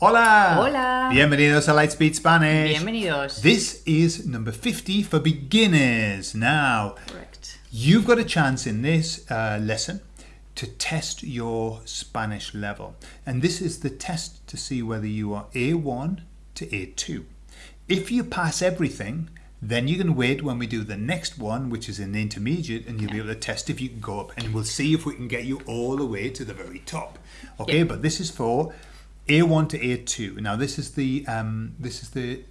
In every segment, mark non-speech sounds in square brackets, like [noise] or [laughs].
Hola. Hola. Bienvenidos a Lightspeed Spanish. Bienvenidos. This is number 50 for beginners. Now, Correct. you've got a chance in this uh, lesson to test your Spanish level. And this is the test to see whether you are A1 to A2. If you pass everything, then you can wait when we do the next one, which is an intermediate, and you'll be able to test if you can go up. And we'll see if we can get you all the way to the very top. Okay, Yeah. but this is for A1 to A2. Now this is the um, this is the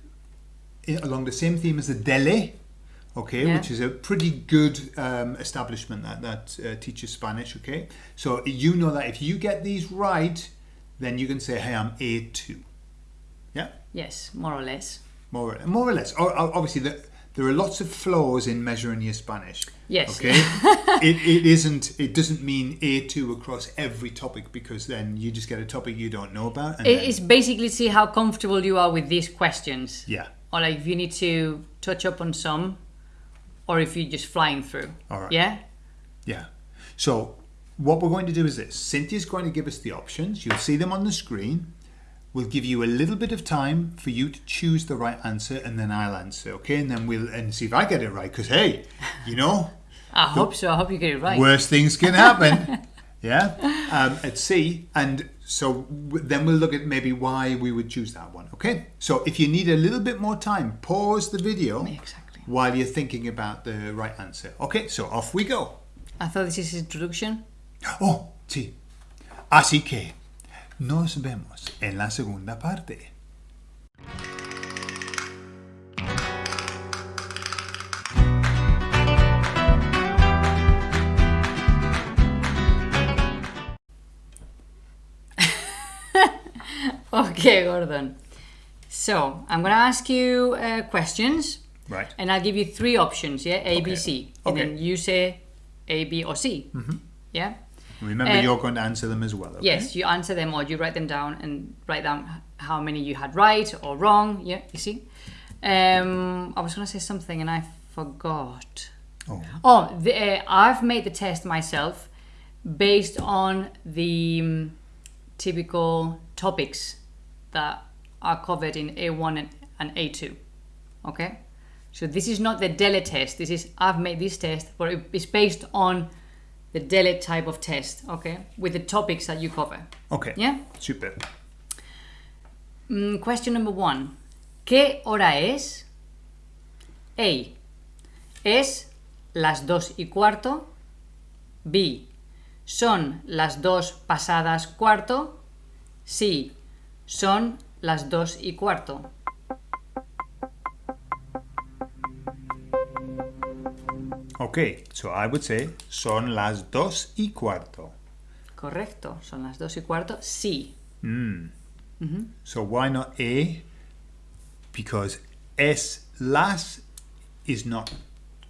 along the same theme as the Dele, okay, Yeah. which is a pretty good um, establishment that that uh, teaches Spanish. Okay, so you know that if you get these right, then you can say, "Hey, I'm A2." Yeah, Yes, more or less. more or, more or less. Or- obviously, the, there are lots of flaws in measuring your Spanish. Yes. Okay. [laughs] it, it isn't. It doesn't mean A2 across every topic because then you just get a topic you don't know about. And It- It's basically see how comfortable you are with these questions. yeah. Or like if you need to touch up on some, or if you're just flying through. All right. Yeah? Yeah. So what we're going to do is this. Cynthia's going to give us the options. You'll see them on the screen. We'll give you a little bit of time for you to choose the right answer and then I'll answer, okay? And then we'll and see if I get it right because hey, you know, [laughs] I hope so. I hope you get it right. Worst things can happen. [laughs] yeah. Um, at sea and so w- then we'll look at maybe why we would choose that one, okay? So if you need a little bit more time, pause the video Exactly. while you're thinking about the right answer. Okay, so off we go. I thought this is introduction. Oh. Así que nos vemos en la segunda parte. [laughs] Okay, Gordon. So I'm gonna ask you uh, questions, Right. and I'll give you three options. Yeah, A, B. C, and Okay. then you say A, B, or C. Yeah. Remember, Uh, you're going to answer them as well. Okay? Yes, you answer them or you write them down and write down how many you had right or wrong. Yeah, you see. Um, I was gonna say something and I forgot. Oh, Oh, the, uh, I've made the test myself based on the um, typical topics that are covered in A1 and, and A2. Okay, so this is not the DELE test. This is I've made this test, but it's based on the DELE type of test. Okay, with the topics that you cover. okay. Yeah. Super. Mm, question number one. ¿Qué hora es? A. Es las dos y cuarto. B. Son las dos pasadas cuarto. C. Son las dos y cuarto. Okay, so I would say son las dos y cuarto. Correcto, son las dos y cuarto. Sí. Mm. So why not A? Because es las is not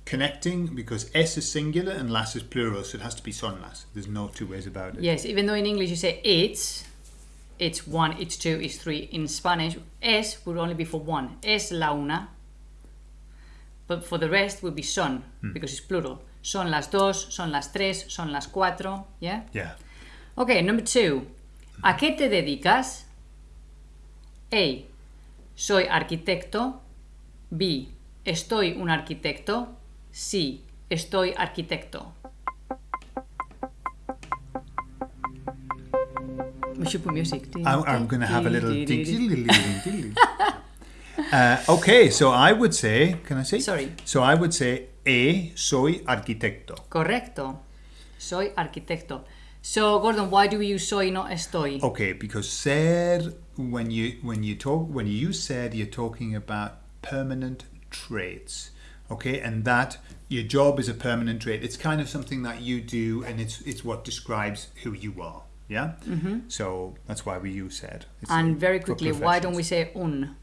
connecting because S is singular and las is plural, so it has to be son las. There's no two ways about it. Yes, even though in English you say it's, it's one, it's two, it's three. In Spanish, es would only be for one. Es la una. But for the rest would be son, because it's plural. Son las dos, son las tres, son las cuatro. Yeah? Yeah. Okay, number two. ¿A qué te dedicas? A. Soy arquitecto. B. Estoy un arquitecto. C. Estoy arquitecto. We should put music. I'm, I'm going to have a little. Uh, okay, so I would say, can I say? Sorry. So I would say A, soy arquitecto. Correcto. Soy arquitecto. So, Gordon, why do we use soy, not estoy? Okay, because ser when you when you talk when you use ser, you're talking about permanent traits. Okay, and that your job is a permanent trait. It's kind of something that you do, and it's it's what describes who you are. Yeah. Mm-hmm. So that's why we use ser. It's And very quickly, why don't we say un?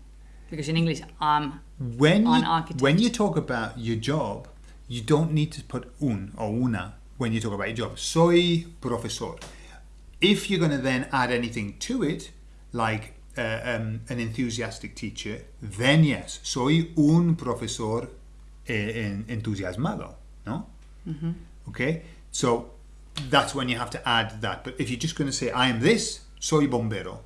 Because in English, um, when on you, architect. when you talk about your job, you don't need to put un or una when you talk about your job. Soy profesor. If you're going to then add anything to it, like uh, um, an enthusiastic teacher, then yes, soy un profesor eh, en- entusiasmado, no? Okay, so that's when you have to add that. But if you're just going to say I am this, soy bombero,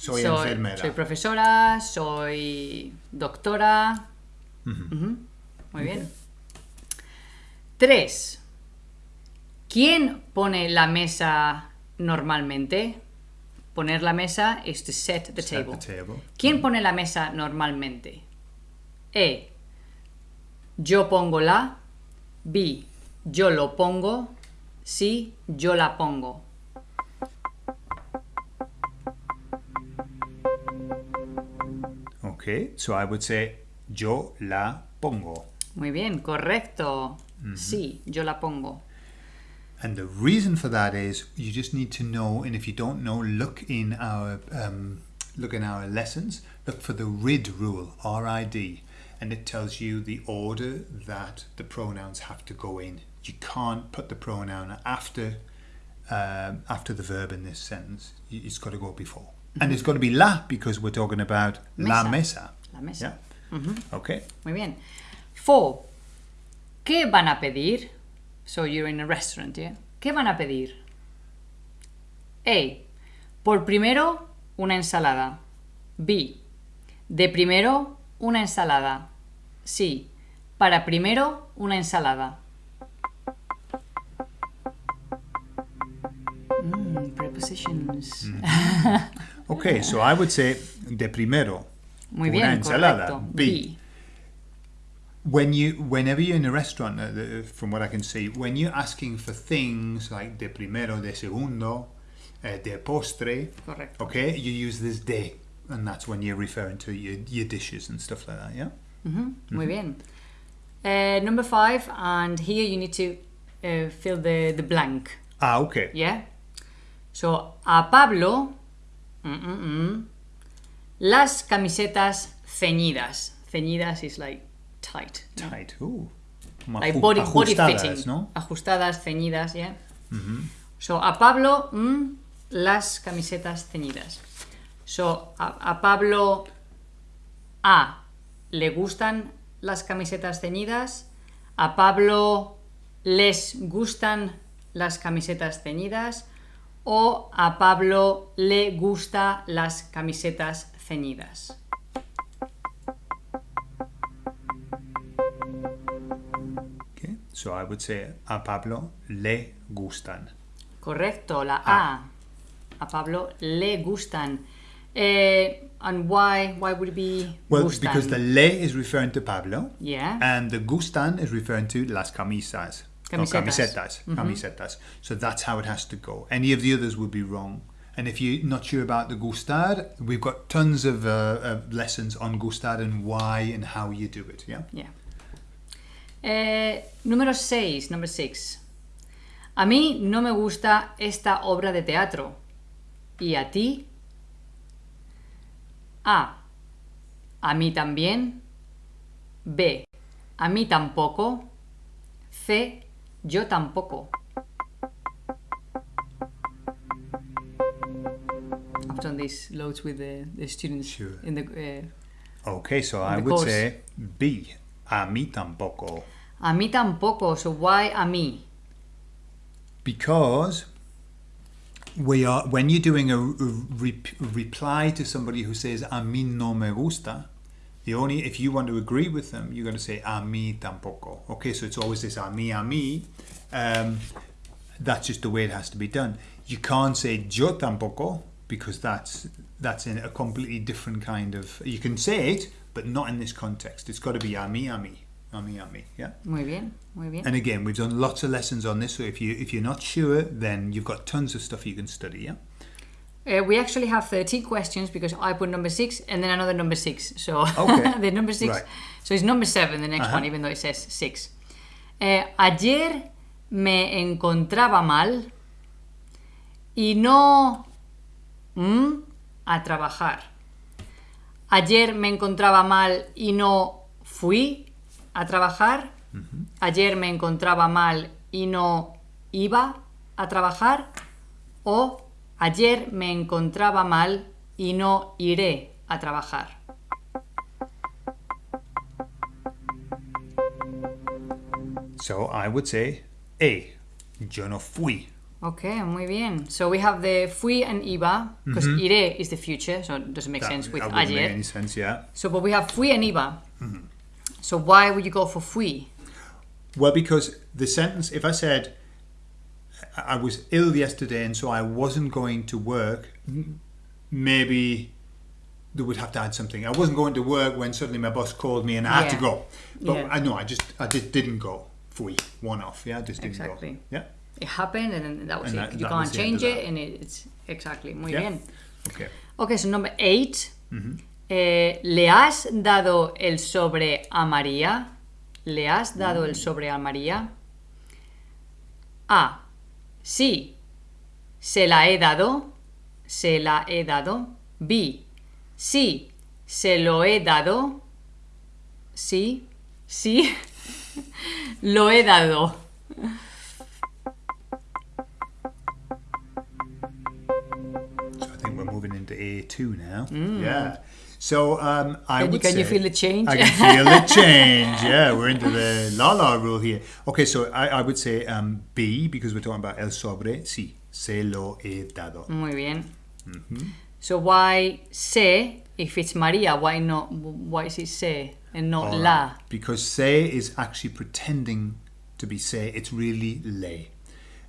Soy, enfermera. soy profesora, soy doctora. Muy bien. Tres. ¿Quién pone la mesa normalmente? Poner la mesa is to set the Set table. the table. ¿Quién pone la mesa normalmente? E. Yo pongo la. B. Yo lo pongo. C. Yo la pongo. Okay, so I would say yo la pongo. Muy bien, correcto. Sí, yo la pongo. And the reason for that is you just need to know, and if you don't know, look in our um, look in our lessons. Look for the RID rule, R-I-D, and it tells you the order that the pronouns have to go in. You can't put the pronoun after um, after the verb in this sentence. It's got to go before, and it's got to be la because we're talking about la Mesa. La mesa. Yeah. Okay. Muy bien. Four. ¿Qué van a pedir? So you're in a restaurant, yeah? ¿Qué van a pedir? A. Por primero, una ensalada. B. De primero, una ensalada. C. Para primero, una ensalada. Mm, prepositions. Okay, so I would say de primero. Muy una bien, ensalada. correcto. B. when you whenever you're in a restaurant uh, from what i can see when you're asking for things like de primero de segundo uh, de postre Correcto. okay you use this de and that's when you're referring to your, your dishes and stuff like that yeah Mhm. Muy bien. Uh, number five, and here you need to uh, fill the, the blank. ah okay Yeah? So, a Pablo, mm, mm, mm, las camisetas ceñidas. Ceñidas is like tight. tight Ooh. Como Like body, body ajustadas, fitting. no Ajustadas, ceñidas, yeah? So, a Pablo, las camisetas ceñidas. So, a, a Pablo, A, le gustan las camisetas ceñidas. A Pablo les gustan las camisetas ceñidas. O a Pablo le gusta las camisetas ceñidas. okay so i would say a pablo le gustan Correcto, la A. A Pablo le gustan. Eh, and why? Why would it be well gustan? because the le is referring to pablo yeah. and the gustan is referring to las camisas. Camisetas. camisetas. Camisetas. So that's how it has to go. Any of the others would be wrong. And if you're not sure about the gustar, we've got tons of, uh, of lessons on gustar and why and how you do it. Yeah. Yeah. Eh, número 6, number 6. A mí no me gusta esta obra de teatro. ¿Y a ti? A. A mí también. B. A mí tampoco. C. Yo tampoco. I've done these loads with the, the students Sure. in the uh, Okay, so I would course. say B. A mí tampoco. A mí tampoco, so why a mí? Because we are when you're doing a, re- reply to somebody who says a mí no me gusta, the only if you want to agree with them, you're going to say ah, a mí tampoco. Okay, so it's always this ah, a mí a ah, mí. Um, that's just the way it has to be done. You can't say yo tampoco because that's that's in a completely different kind of. You can say it, but not in this context. It's got to be a mí a mí, a mí a mí. Yeah. Muy bien, muy bien. And again, we've done lots of lessons on this. So if you if you're not sure, then you've got tons of stuff you can study. Yeah. Uh, we actually have 13 questions because I put number 6 and then another number 6. So Okay. [laughs] the number 6. Right. So it's number 7, the next Uh-huh. one, even though it says 6. Eh, ayer me encontraba mal y no mm, a trabajar. Ayer me encontraba mal y no fui a trabajar. Ayer me encontraba mal y no iba a trabajar. O ayer me encontraba mal y no iré a trabajar. So I would say A. Yo no fui Okay, muy bien. So we have the fui and iba, because iré is the future, so it doesn't make That, sense with that wouldn't make ayer. any sense, yeah. So, but we have fui and iba. So why would you go for fui? Well, because the sentence, if I said, I was ill yesterday and so I wasn't going to work, maybe they would have to add something. I wasn't going to work when suddenly my boss called me and I had to go. But Yeah. I know, I just, I just didn't go. Fui, one off, yeah, I just didn't Exactly. go. Yeah, It happened and then that was And it. that- you that can't the end of change it and it, it's exactly. Muy Yeah. bien. okay. Okay, so number eight. Eh, ¿Le has dado el sobre a María? ¿Le has dado el sobre a María? A. Sí. Se la he dado. Se la he dado. B. Sí. Se lo he dado. Sí. Sí. [laughs] lo he dado. So I think we're moving into A2 now. Yeah. So um, I Can you- would can you feel the change? I can feel the [laughs] change. Yeah, we're into the la la rule here. Okay, so I, I would say um, B because we're talking about el sobre. Sí, se lo he dado. Muy bien. So why se if it's Maria? Why not? Why is it se and not All la? Because se is actually pretending to be se. It's really le.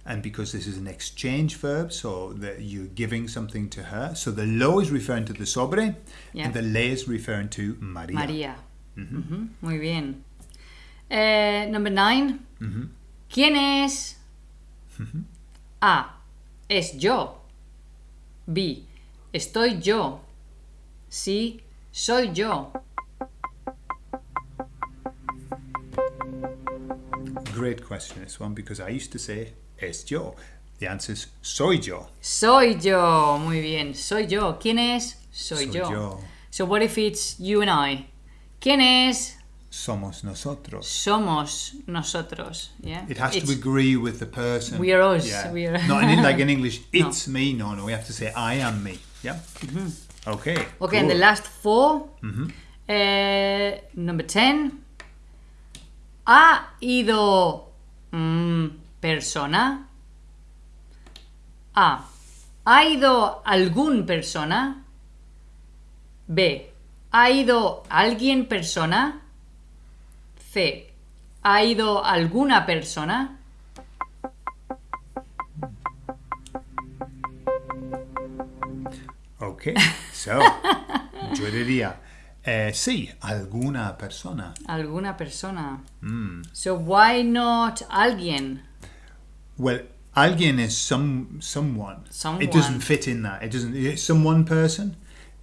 And because this is an exchange verb, so that you're giving something to her. So the lo is referring to the sobre, Yeah. and the le is referring to Maria. María. Ujú, mm-hmm. mm-hmm. Muy bien. Eh, number nine. Mm-hmm. ¿Quién es? A. Es yo. B. Estoy yo. C. Soy yo. Great question, this one, because I used to say es yo. The answer is soy yo. Soy yo. Muy bien. Soy yo. ¿Quién es? Soy, Soy yo. yo. So what if it's you and I? ¿Quién es? Somos nosotros. Somos nosotros. Yeah. It has It's- to agree with the person. We are us, Yeah. we are- Not in, like in [laughs] English, it's me. No, no, we have to say I am me. Yeah. Okay. Mm-hmm. Okay, and the last 4 Uh, number 10. ¿Ha ido mm, persona? A. ¿Ha ido algún persona? B. ¿Ha ido alguien persona? C. ¿Ha ido alguna persona? Okay. So, [laughs] yo diría, eh, sí, alguna persona. Alguna persona. So why not alguien? Well, alguien is some someone. Someone. It doesn't fit in that. It doesn't. It's some one person,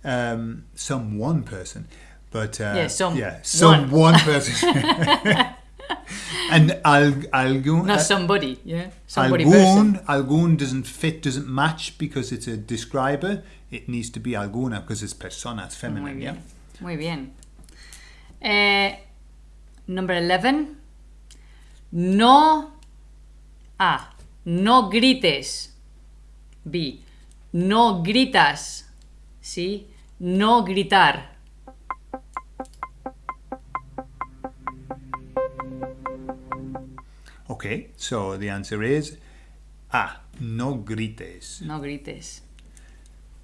um, some one person, but uh, Yeah, some yeah, some one. one, person. [laughs] [laughs] and al, algún, Not uh, somebody, yeah? Somebody person. algún, algún doesn't fit, doesn't match because it's a describer. It needs to be alguna because it's persona, it's Muy feminine. Yeah. Muy bien. Eh, number 11. No. A. No grites. B. No gritas. C. No gritar. Okay. So the answer is ah, no grites. No grites.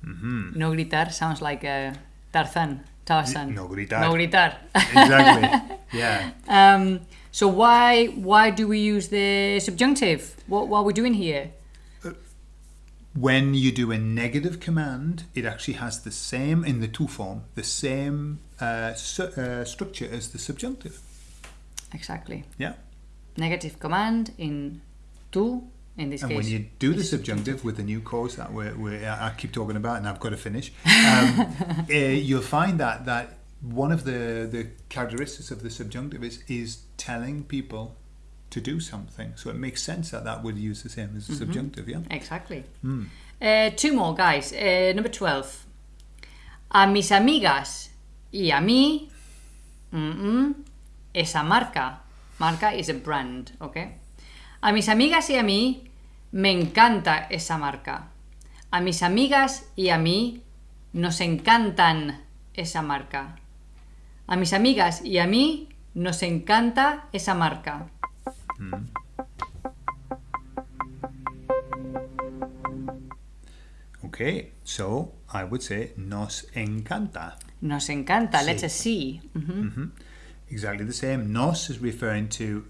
No gritar sounds like uh, Tarzan. Tarzan. No gritar. No gritar. Exactly. [laughs] yeah. um, so why why do we use the subjunctive? What what are we doing here? when you do a negative command, it actually has the same in the two form, the same uh, su- uh, structure as the subjunctive. Exactly. Yeah. Negative command in tu in this And case. when you do the subjunctive with the new course that we're, we're, I keep talking about, and I've got to finish, [laughs] um, uh, you'll find that that one of the the characteristics of the subjunctive is is telling people to do something. So it makes sense that that would use the same as the subjunctive. Yeah. Exactly. Uh, two more, guys. Uh, number 12. A mis amigas y a mí, esa marca. Marca is a brand, okay? A mis amigas y a mí, me encanta esa marca. A mis amigas y a mí, nos encantan esa marca. A mis amigas y a mí, nos encanta esa marca. Okay, so I would say nos encanta. Nos encanta. Sí. C. Mhm. Exactly the same. Nos is referring to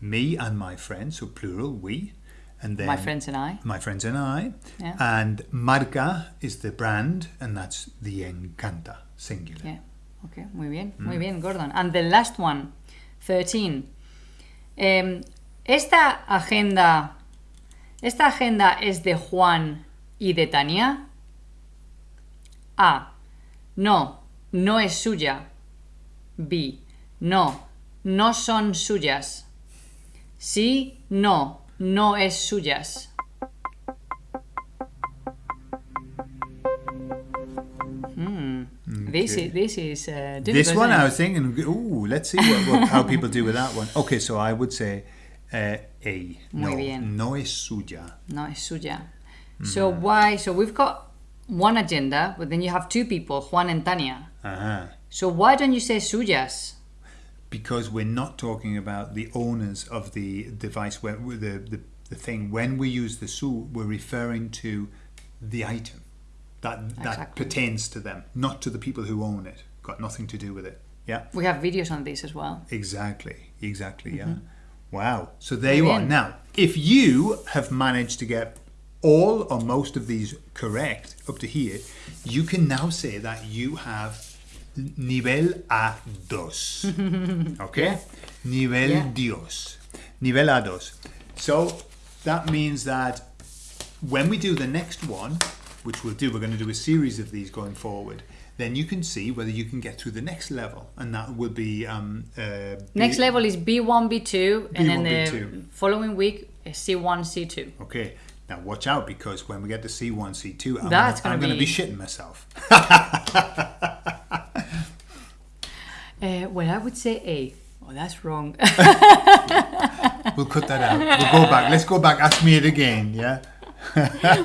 me and my friends, so plural, we. And then My friends and I. my friends and I. Yeah. And marca is the brand, and that's the encanta, singular. Yeah. Okay, muy bien, Mm. muy bien, Gordon. And the last one, 13. Em, esta agenda, esta agenda es de Juan y de Tania. A. No, no es suya. B. No, no son suyas. Sí, no, no es suyas. Hmm. This is this is uh. This one, I was thinking, ooh, let's see what, what, how people do with that one. Okay, so I would say uh, A. Muy no, bien. no es suya. No, es suya. So why? So we've got one agenda, but then you have two people, Juan and Tania. Uh-huh. So why don't you say suyas? Because we're not talking about the owners of the device, where the, the, the thing. When we use the su, we're referring to the item that that pertains to them, not to the people who own it. Got nothing to do with it. Yeah. We have videos on this as well. Exactly, exactly, yeah. Mm-hmm. Wow. So there you are. Now, if you have managed to get all or most of these correct up to here, you can now say that you have nivel A2. [laughs] Okay? Nivel Yeah. Dios. Nivel A2. So that means that when we do the next one, which we'll do, we're going to do a series of these going forward. Then you can see whether you can get through the next level, and that will be um, uh, Next level is B1, B2, and then B1, the B2. following week C1, C2. Okay, now watch out because when we get to C1, C2, I'm That's gonna, I'm gonna gonna be be- shitting myself. [laughs] Uh, well, I would say A. Oh, that's wrong. [laughs] We'll cut that out. We'll go back. Let's go back. Ask me it again. Yeah.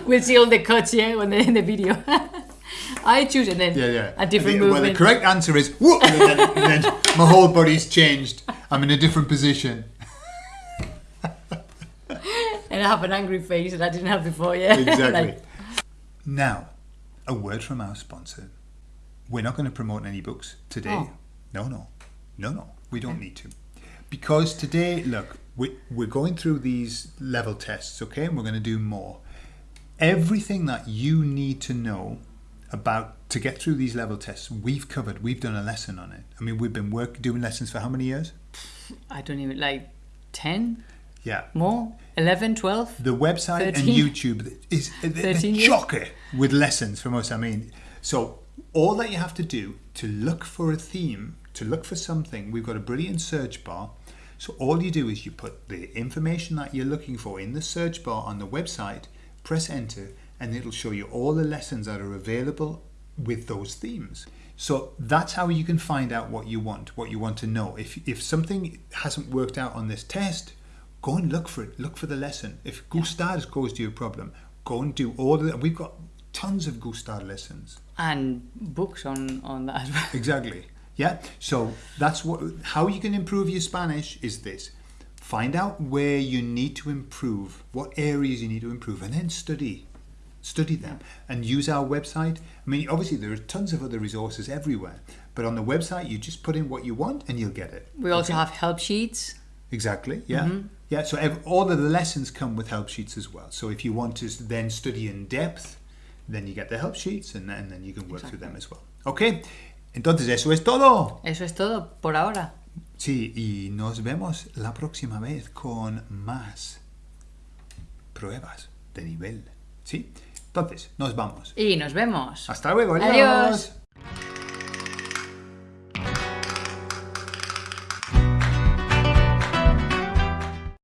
[laughs] we'll see all the cuts yeah, when in the video. [laughs] I choose and then Yeah, yeah. a different the, Well, the correct answer is whoop, and then, and then my whole body's changed. I'm in a different position. and I have an angry face that I didn't have before. Yeah, Exactly. Like, now, a word from our sponsor. We're not going to promote any books today. Oh. No, no, no, no. We don't need to. Because today, look, we, we're going through these level tests, okay? And we're going to do more. Everything that you need to know about to get through these level tests, we've covered. We've done a lesson on it. I mean, we've been work doing lessons for how many years? I don't even like 10 Yeah. more, 11, 12. The website and YouTube is 13 chocker with lessons from us. I mean, so all that you have to do to look for a theme, to look for something, we've got a brilliant search bar. So all you do is you put the information that you're looking for in the search bar on the website, press enter, and it'll show you all the lessons that are available with those themes. So that's how you can find out what you want, what you want to know. If if something hasn't worked out on this test, go and look for it. Look for the lesson. If gustar caused you a problem, go and do all of it. We've got tons of gustar lessons. And books on, on that as well. Exactly. Yeah. So that's what how you can improve your Spanish is this. Find out where you need to improve, what areas you need to improve, and then study. Study them and use our website. I mean, obviously, there are tons of other resources everywhere, but on the website, you just put in what you want and you'll get it. We also have help sheets. Exactly. Yeah. Mm-hmm. Yeah. So ev- all of the lessons come with help sheets as well. So if you want to then study in depth, then you get the help sheets and, and then you can work through them as well. Okay. Entonces eso es todo. Eso es todo por ahora. Sí, y nos vemos la próxima vez con más pruebas de nivel. ¿Sí? Entonces, nos vamos. Y nos vemos. Hasta luego. Adiós.